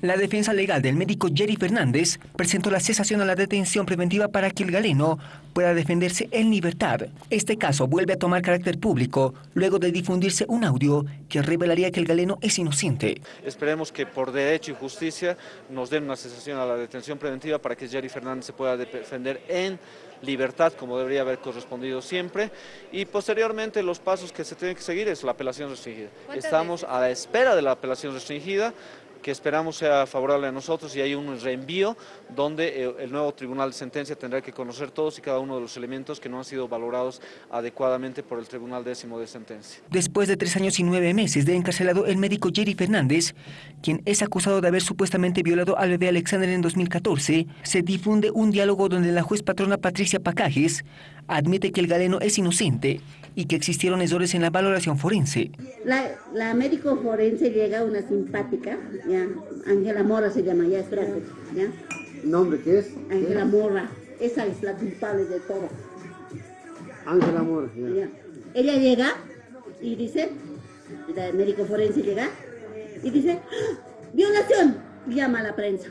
La defensa legal del médico Jerry Fernández presentó la cesación a la detención preventiva para que el galeno pueda defenderse en libertad. Este caso vuelve a tomar carácter público luego de difundirse un audio que revelaría que el galeno es inocente. Esperemos que por derecho y justicia nos den una cesación a la detención preventiva para que Jerry Fernández se pueda defender en libertad, como debería haber correspondido siempre, y posteriormente los pasos que se tienen que seguir es la apelación restringida. Estamos a la espera de la apelación restringida, que esperamos sea favorable a nosotros y hay un reenvío donde eh, el nuevo tribunal de sentencia tendrá que conocer todos y cada uno de los elementos que no han sido valorados adecuadamente por el tribunal décimo de sentencia. Después de tres años y nueve meses de encarcelado el médico Jerry Fernández, quien es acusado de haber supuestamente violado al bebé Alexander en 2014, se difunde un diálogo donde la juez patrona Patricia Pacajes admite que el galeno es inocente y que existieron errores en la valoración forense. La, médico forense llega una simpática, ya, Ángela Mora se llama, ya espérate, ya. ¿Nombre qué es? Ángela Mora, esa es la culpable de todo. Ángela Mora, ya. Ella llega y dice, la médico forense llega y dice, ¡Ah! violación, llama a la prensa.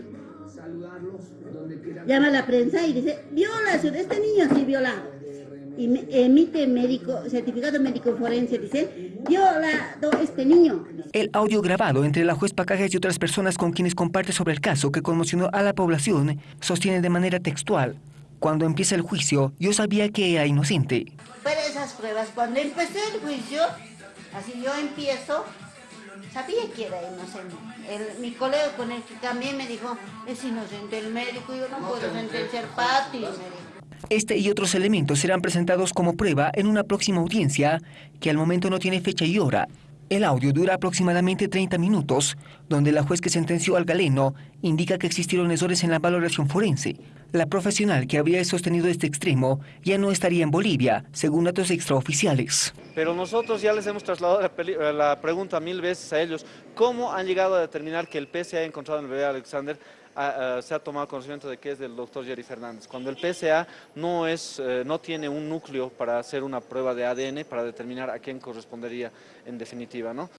Llama a la prensa y dice, violación, este niño sí violado emite médico, certificado médico forense, dice, violado este niño. El audio grabado entre la juez Pacajes y otras personas con quienes comparte sobre el caso que conmocionó a la población sostiene de manera textual. Cuando empieza el juicio, yo sabía que era inocente. Pero esas pruebas, cuando empecé el juicio, así yo empiezo, sabía que era inocente. mi colega con el que también me dijo, es inocente el médico, yo no, puedo sentenciar Pati, me dijo. Este y otros elementos serán presentados como prueba en una próxima audiencia que al momento no tiene fecha y hora. El audio dura aproximadamente 30 minutos, donde la juez que sentenció al galeno indica que existieron errores en la valoración forense. La profesional que habría sostenido este extremo ya no estaría en Bolivia, según datos extraoficiales. Pero nosotros ya les hemos trasladado la, la pregunta mil veces a ellos, ¿cómo han llegado a determinar que el ha encontrado en el bebé Alexander se ha tomado conocimiento de que es del doctor Jerry Fernández. Cuando el PSA no, es, eh, no tiene un núcleo para hacer una prueba de ADN para determinar a quién correspondería en definitiva. ¿no?